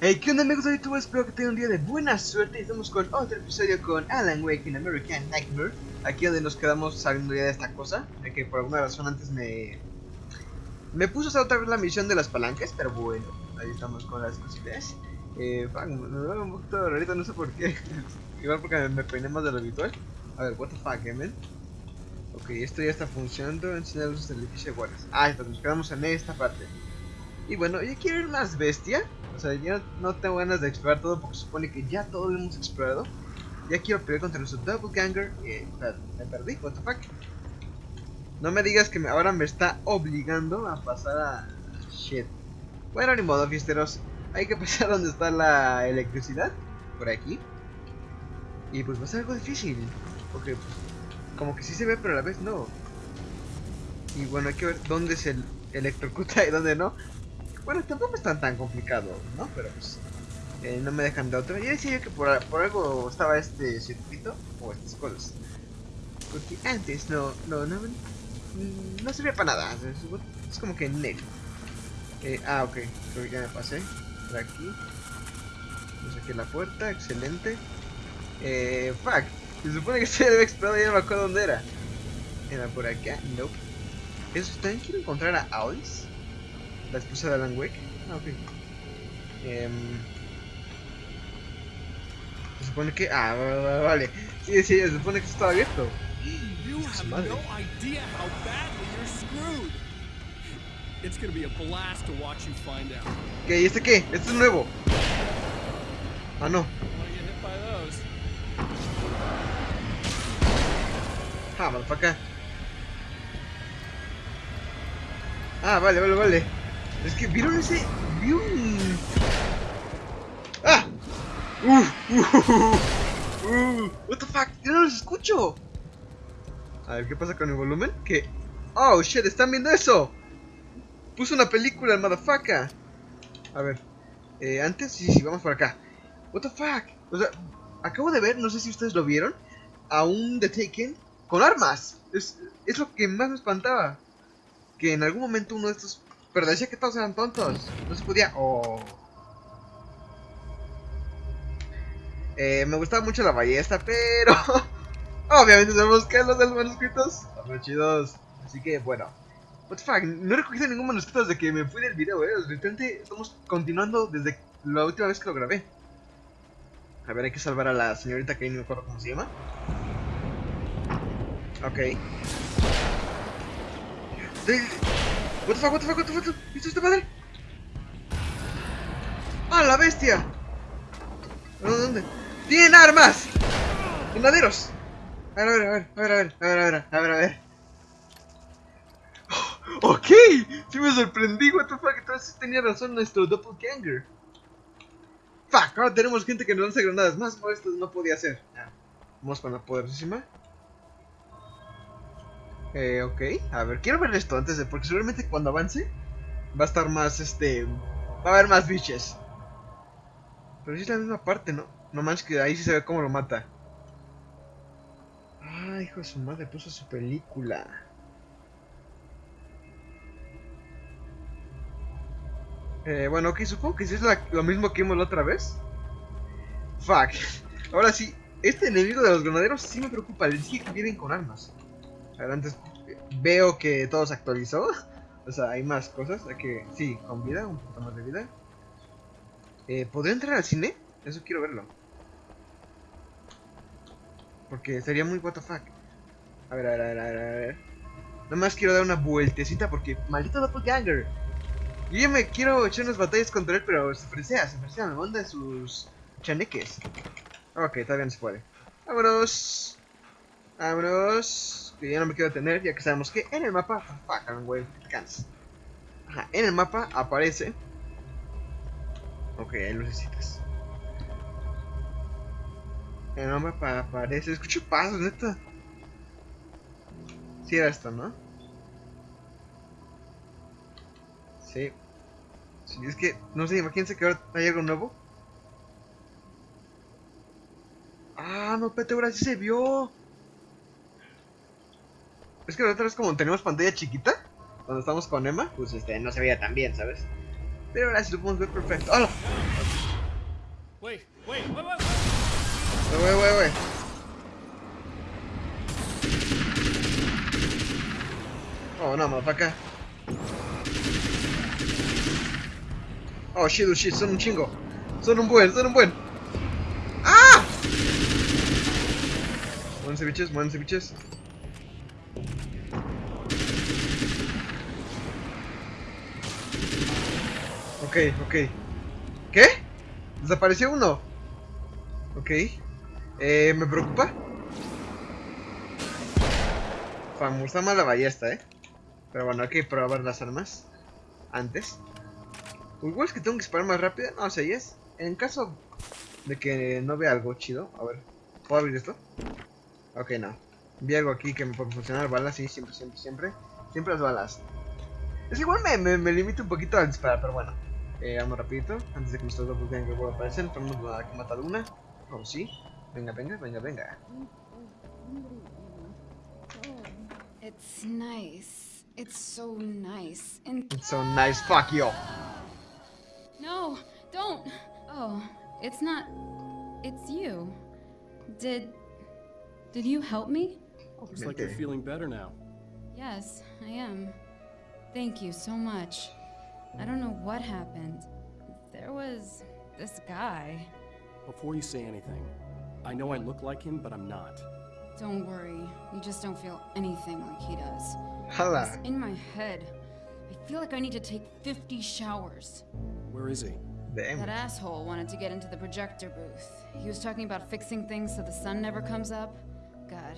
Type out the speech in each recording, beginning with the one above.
Hey, ¿qué onda amigos de YouTube? Espero que tengan un día de buena suerte. Y estamos con otro episodio con Alan Wake in American Nightmare. Aquí donde nos quedamos saliendo ya de esta cosa que por alguna razón antes me... Me puso a hacer otra vez la misión de las palancas, pero bueno Ahí estamos con las cositas. Eh, un poquito rarito, no sé por qué Igual porque me peiné de lo habitual A ver, what the fuck, eh, man Ok, esto ya está funcionando, enseñar luces del de guardias Ah, entonces nos quedamos en esta parte y bueno, yo quiero ir más bestia. O sea, yo no tengo ganas de explorar todo porque supone que ya todo lo hemos explorado. Ya quiero pelear contra nuestro Doppelganger. Eh, me perdí, what the fuck. No me digas que ahora me está obligando a pasar a... Shit. Bueno, ni modo, fiesteros. Hay que pasar donde está la electricidad. Por aquí. Y pues va a ser algo difícil. Porque como que sí se ve, pero a la vez no. Y bueno, hay que ver dónde se electrocuta y dónde no. Bueno, tampoco es tan tan complicado, ¿no? Pero pues eh, no me dejan de otra. Yo decía que por, por, algo estaba este circuito o estas cosas. Porque antes no, no, no, no servía para nada. Es, como que net. Eh, ah, ok, creo que ya me pasé. Por aquí. Me saqué la puerta, excelente. Eh, fuck. Se supone que se debe explorar, ya no me acuerdo dónde era. Era por acá, nope. Eso, también quiero encontrar a Alice. La esposa de Alan Wake. Ah, ok. Eh, se supone que. Ah, vale. Sí, sí, se supone que estaba abierto. You have no idea how badly you're screwed. It's gonna be a blast to watch you find out. ¿Qué? ¿Y este qué? Este es nuevo. Ah, no. Ah, motherfucker. Ah, vale, vale, vale. Es que vieron ese. Vi un. ¡Ah! ¡Uh! ¡Uh! ¡Uh! ¿What the fuck? ¡Yo no los escucho! A ver, ¿qué pasa con el volumen? Que. ¡Oh shit! ¿Están viendo eso? Puso una película el motherfucker. A ver. Eh, antes, sí, sí, vamos por acá. ¿What the fuck? O sea, acabo de ver, no sé si ustedes lo vieron, a un The Taken con armas. Es, es lo que más me espantaba. Que en algún momento uno de estos pero decía que todos eran tontos. No se podía. Oh. Me gustaba mucho la ballesta, pero. Obviamente sabemos que los de los manuscritos son chidos. Así que bueno. What the fuck, no he recogido ningún manuscrito desde que me fui del video, eh. De repente estamos continuando desde la última vez que lo grabé. A ver, hay que salvar a la señorita que no me acuerdo cómo se llama. Ok. What the fuck, what the fuck, what the fuck, ¿Viste esta madre? ¡Ah, la bestia! ¿Dónde? ¡Tienen armas! ¡Granaderos! A ver, a ver, a ver, a ver, a ver, a ver, a ver, a ver. Oh, ok, sí me sorprendí, what the fuck, entonces tenía razón nuestro doppelganger. Fuck, ahora tenemos gente que nos lanza granadas, más no, esto no podía ser. Vamos con la poderosísima. Eh, ok, a ver, quiero ver esto antes de. Porque seguramente cuando avance va a estar más, este. Va a haber más biches. Pero sí es la misma parte, ¿no? No manches que ahí sí se ve cómo lo mata. Ah, hijo de su madre, puso su película. Eh, bueno, ok, supongo que sí es lo mismo que vimos la otra vez. Fuck. Ahora sí, este enemigo de los granaderos sí me preocupa. Les dije que vienen con armas. Antes veo que todo se actualizó. O sea, hay más cosas. Hay que. Sí, con vida, un poquito más de vida. Eh, ¿Podría entrar al cine? Eso quiero verlo. Porque sería muy WTF. A ver, a ver, a ver, a ver, a ver. Nada más quiero dar una vueltecita porque. ¡Maldito Doppelganger! Yo ya me quiero echar unas batallas contra él, pero se fresea, se fresea, me manda sus chaneques. Ok, todavía no se puede. Vámonos. Vámonos que ya no me quiero tener, ya que sabemos que en el mapa, en el mapa aparece. Ok, hay lucecitas. En el mapa aparece. Escucho pasos, neta. Sí, era esto, ¿no? Sí. Sí, es que, no sé, imagínense que ahora hay algo nuevo. Ah, no, espérate, ahora sí se vio. Es que la otra vez como tenemos pantalla chiquita, cuando estamos con Emma, pues este, no se veía tan bien, ¿sabes? Pero ahora sí lo podemos ver perfecto. ¡Hola! Wait, wait, wait, wait, Wey, wey, wey. Oh, no, motherfucker. Oh, shit, oh, shit, son un chingo. Son un buen, son un buen. ¡Ah! Muérense, biches, muérense, biches. Ok, ok. ¿Qué? Desapareció uno. Ok. Eh, ¿me preocupa? Famosa mala ballesta, eh. Pero bueno, hay que probar las armas. Antes. Igual es que tengo que disparar más rápido. No sé, es. En caso de que no vea algo chido. A ver. ¿Puedo abrir esto? Ok, no. Vi algo aquí que me puede funcionar. Balas, sí, siempre, siempre, siempre. Siempre las balas. Es igual me, me, me limito un poquito al disparar, pero bueno. Eh, vamos rapidito. Antes de que nuestros dos que pueda aparecer. Tenemos que matar una. Oh, sí. Venga, venga, venga, venga. It's nice. It's so nice. And It's so nice. Fuck you. no, don't. Oh, it's not. It's you. Did. Did you help me? Looks like you're feeling better now. Yes, I am. Thank you so much. I don't know what happened. There was this guy. Before you say anything, I know I look like him, but I'm not. Don't worry, you just don't feel anything like he does. Hala. It's in my head. I feel like I need to take 50 showers. Where is he? That asshole wanted to get into the projector booth. He was talking about fixing things so the sun never comes up. God,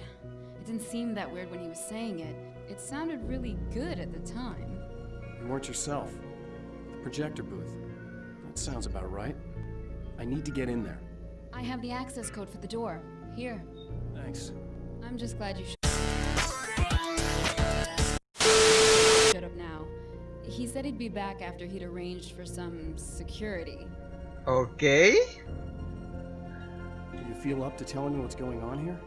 it didn't seem that weird when he was saying it. It sounded really good at the time. You weren't yourself. The projector booth. That sounds about right. I need to get in there. I have the access code for the door. Here. Thanks. I'm just glad you sh- shut up now. He said he'd be back after he'd arranged for some security. Ok. Do you feel up to telling me what's going on here?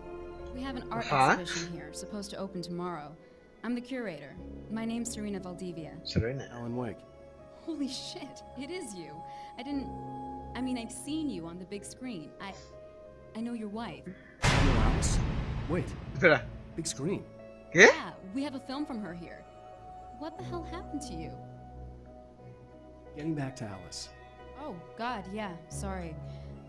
We have an art Huh? exhibition here, supposed to open tomorrow. I'm the curator. My name's Serena Valdivia. Serena. Alan Wake. Holy shit, it is you. I didn't. I mean, I've seen you on the big screen. I. I know your wife. Hello, Alice. Wait, Espera. big screen. ¿Qué? Yeah, we have a film from her here. What the hell happened to you? Getting back to Alice. Oh, God, yeah, sorry.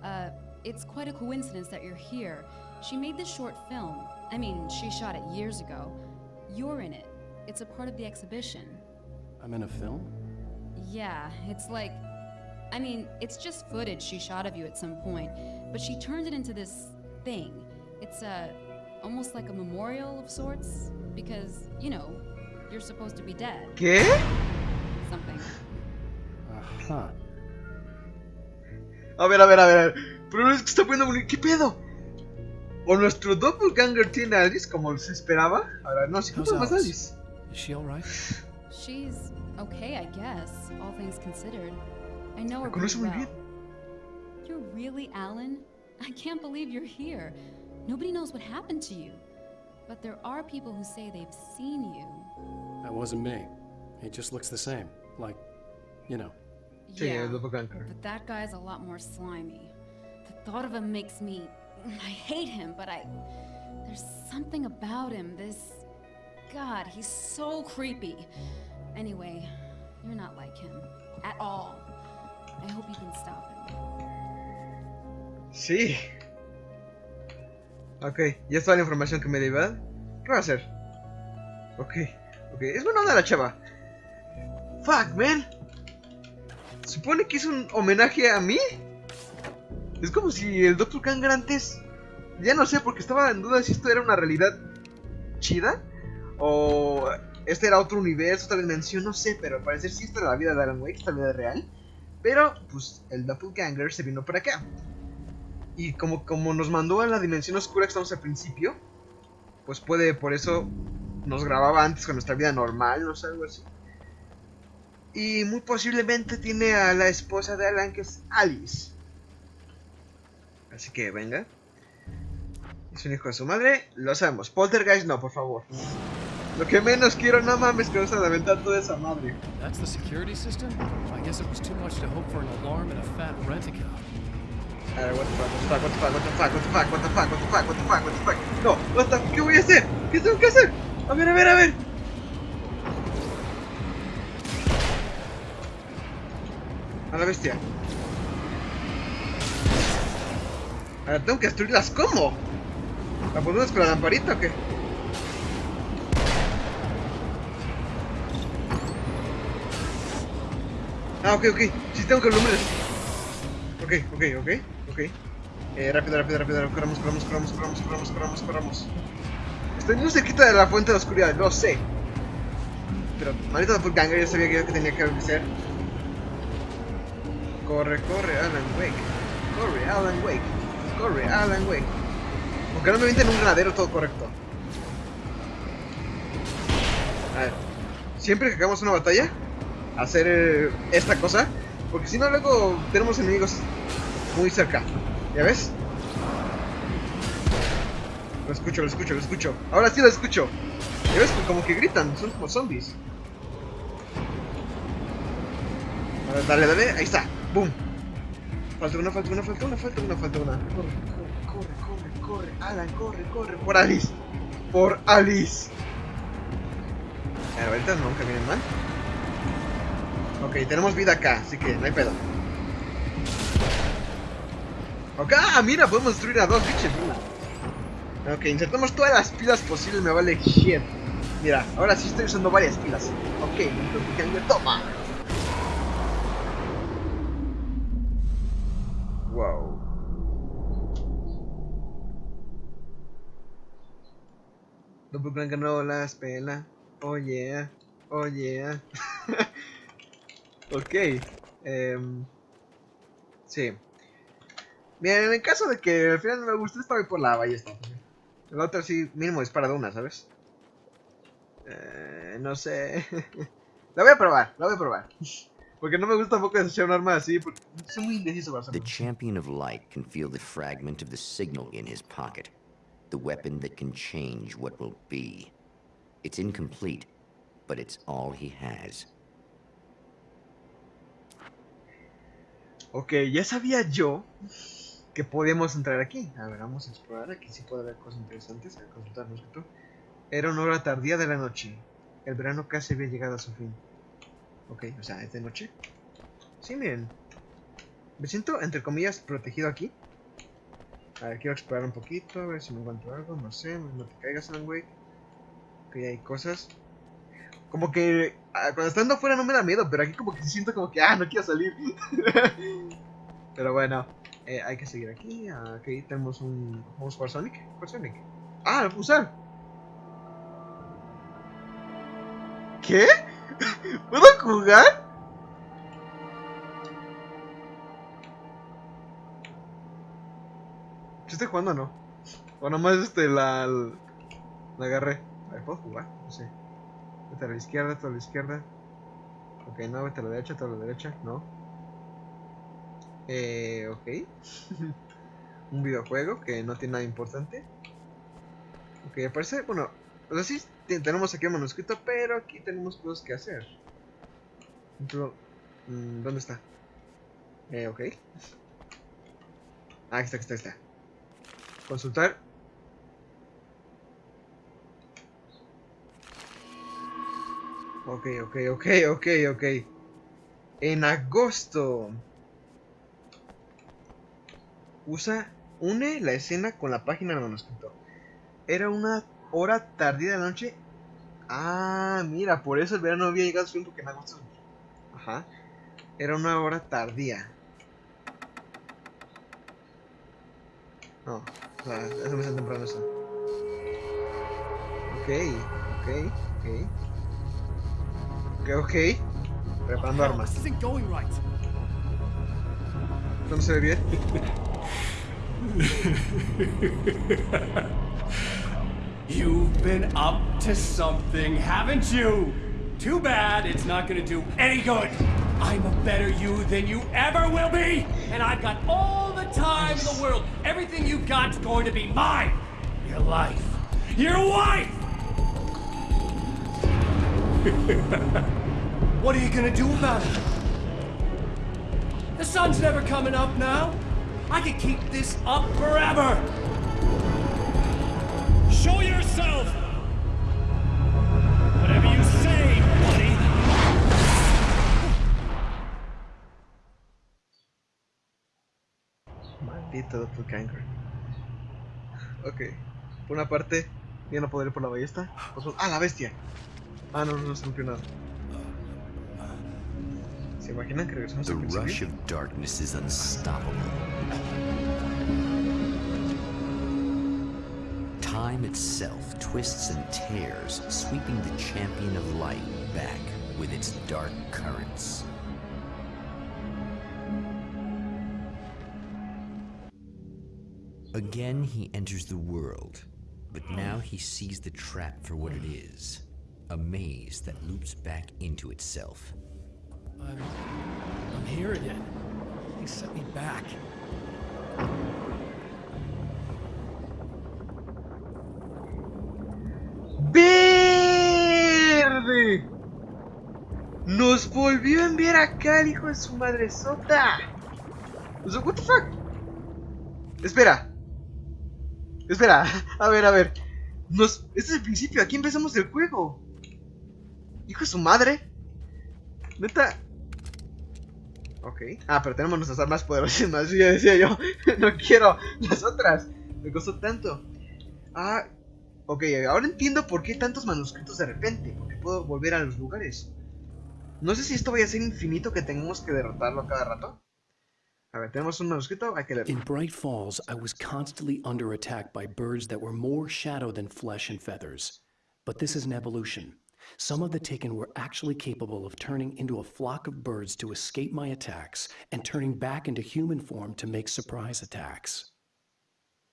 Uh, it's quite a coincidence that you're here. She made this short film. I mean, she shot it years ago. You're in it. It's a part of the exhibition. I'm in a film? Yeah, it's like. I mean, it's just footage she shot of you at some point, but she turned it into this thing. It's a. almost like a memorial of sorts, because, you know, you're supposed to be dead. ¿Qué? Something. Aha. A ver, a ver, a ver. Pero es que está poniendo bonito. ¿Qué pedo? O nuestro doppelganger tiene a Alice como se esperaba. Ahora, no, si How's ¿cómo más Alice? Alice? Is she alright? She's okay, I guess, all things considered. I know her La conoce pretty muy well. You're really Alan? I can't believe you're here. Nobody knows what happened to you. But there are people who say they've seen you. That wasn't me. He just looks the same. Like, you know. Sí, yeah, el doppelganger. but that guy's a lot more slimy. The thought of him makes me. I hate him, but I. There's something about him. This. God, he's so creepy. Anyway, you're not like him. At all. I hope you can stop him. Sí. Ok, ya está la información que me ¿verdad? ¿Qué va a hacer? Ok, ok. Es buena onda la chava. Fuck, man. Supone que es un homenaje a mí. Es como si el Dr. Kanger antes. Ya no sé, porque estaba en duda si esto era una realidad chida. O este era otro universo, otra dimensión, no sé. Pero al parecer sí esta era la vida de Alan Wake, esta vida real. Pero, pues, el Doppelganger se vino para acá. Y como, como nos mandó a la dimensión oscura que estamos al principio, pues puede, por eso nos grababa antes con nuestra vida normal, no sé, algo así. Y muy posiblemente tiene a la esposa de Alan, que es Alice. Así que venga. Es un hijo de su madre, lo sabemos. Poltergeist no, por favor. Lo que menos quiero, no mames, que vas a lamentar toda esa madre. That's the security system? I guess it was too much to hope for an alarm and a fat rent-a-car. A ver, what the fuck, what the fuck, what the fuck, what the fuck, what the fuck, what the fuck, what the fuck, what the fuck, what the fuck. No, what the ¿qué voy a hacer? ¿Qué tengo que hacer? A ver, a ver, a ver. A la bestia. Ahora tengo que destruirlas, ¿cómo? ¿La ponemos con la lamparita o qué? Ah, ok, ok. Sí tengo que alumbrar. Ok, ok, ok, ok. Eh, rápido, rápido, rápido. Corramos, corramos, corramos, corramos, corramos, corramos, corramos. Estoy muy cerquita de la fuente de oscuridad, lo sé. Pero, maldito doppelganger, yo sabía que, que tenía que hacer. Corre, corre, Alan Wake. Corre, Alan Wake. Corre, Alan Wake. Aunque no me en un granadero todo correcto. A ver. Siempre que hagamos una batalla, hacer eh, esta cosa. Porque si no, luego tenemos enemigos muy cerca. ¿Ya ves? Lo escucho, lo escucho, lo escucho. Ahora sí lo escucho. ¿Ya ves? Como que gritan, son como zombies. Dale, dale, ahí está. ¡Boom! Falta una, falta una, falta una, falta una, falta una. Corre, corre, corre, corre. Alan, corre, corre. Por Alice. Por Alice. Ahorita no vienen mal. Ok, tenemos vida acá, así que no hay pedo. Ok, ah, mira, podemos destruir a dos bichos. Ok, insertamos todas las pilas posibles, me vale shit. Mira, ahora sí estoy usando varias pilas. Ok, entonces, toma. Wow. Doppelganger no las pela. Oh yeah. Oh yeah. ok. Um, sí. Bien, en el caso de que al final no me guste, estaba por la ballesta. La otra sí, mínimo dispara de una, ¿sabes? Eh, no sé. la voy a probar, la voy a probar. Porque no me gusta tampoco desechar un arma así, porque soy muy indeciso para The champion of light can feel the fragment of the signal in his pocket. The weapon that can change what will be. It's incomplete, but it's all he has. Ok, ya sabía yo que podíamos entrar aquí. A ver, vamos a explorar. Aquí sí puede haber cosas interesantes. A consultarnos esto. Era una hora tardía de la noche. El verano casi había llegado a su fin. Ok, o sea, es de noche. Sí, miren. Me siento, entre comillas, protegido aquí. A ver, quiero explorar un poquito, a ver si me encuentro algo, no sé, no te caigas, Alan Que hay cosas. Como que ah, cuando estando afuera no me da miedo, pero aquí como que siento como que, ah, no quiero salir. pero bueno, eh, hay que seguir aquí. Aquí tenemos un... ¿Vamos a jugar Sonic? Ah, lo puedo. ¿Qué? ¿Puedo jugar? ¿Yo estoy jugando o no? O nomás este la, la agarré. A ver, ¿puedo jugar? No sé. Vete a la izquierda, vete a la izquierda. Ok, no, vete a la derecha, vete a la derecha. No. Eh, ok. Un videojuego que no tiene nada importante. Ok, aparece, bueno, o sea, sí tenemos aquí un manuscrito, pero aquí tenemos cosas que hacer. Mm, ¿Dónde está? Eh, ok. Ah, aquí está, aquí está, aquí está. Consultar. Ok, ok, ok, ok, ok. En agosto. Usa, une la escena con la página del manuscrito. Era una hora tardía de la noche. Ah, mira, por eso el verano había llegado a su fin porque en agosto. Ajá. Era una hora tardía. No, o sea, me hace temprano eso. Ok, ok, ok. Ok, ok. Armas. ¿No se ve bien? You've been up to something, haven't you? Too bad it's not gonna do any good. I'm a better you than you ever will be, and I've got all the time in the world. Everything you've got's going to be mine. Your life. Your wife! what are you gonna do about it? The sun's never coming up now. I could keep this up forever. Show yourself! Whatever you say, buddy. Maldito doppelganger. Ok. Por una parte, ya no podré ir por la ballesta. Pues, ah, la bestia. Ah, no, no se rompió nada. ¿Se imaginan que regresamos The al rush of darkness is unstoppable. Time itself twists and tears, sweeping the champion of light back with its dark currents. Again, he enters the world, but now he sees the trap for what it is a maze that loops back into itself. I'm, I'm here again. They set me back. ¡Verde! Nos volvió a enviar acá el hijo de su madre sota. O sea, what the fuck? Espera. Espera. A ver, a ver. Nos... Este es el principio. Aquí empezamos el juego. Hijo de su madre. Neta. Ok. Ah, pero tenemos nuestras armas poderosísimas. Ya decía yo. no quiero las otras. Me costó tanto. Ah, Ok, ahora entiendo por qué tantos manuscritos de repente, porque puedo volver a los lugares. No sé si esto vaya a ser infinito que tengamos que derrotarlo cada rato. A ver, tenemos un manuscrito, hay que leerlo. In Bright Falls, I was constantly under attack by birds that were more shadow than flesh and feathers. But this is an evolution. Some of the Taken were actually capable of turning into a flock of birds to escape my attacks and turning back into human form to make surprise attacks.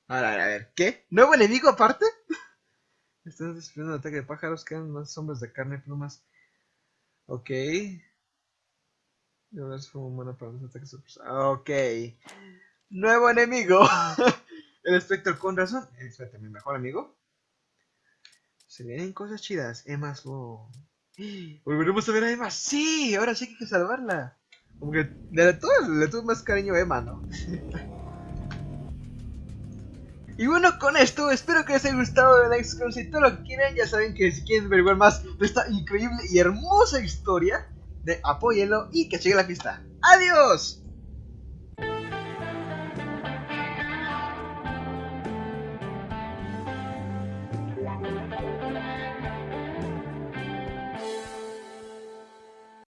A ver, a ver, ¿qué? ¿Nuevo enemigo aparte? Están destruyendo un ataque de pájaros, quedan más hombres de carne y plumas. Ok. Y ahora como humana para los ataques sorpresa. Ah, ok. Nuevo enemigo. el espectro con razón. Espectro, mi mejor amigo. Se vienen cosas chidas. Emma Slow. Volveremos a ver a Emma. Sí, ahora sí que hay que salvarla. Como que de todas le tuve más cariño a Emma, ¿no? Y bueno, con esto espero que les haya gustado el Excon. Si todo lo que quieran, ya saben que si quieren averiguar más de esta increíble y hermosa historia, de apóyenlo y que siga la fiesta. ¡Adiós!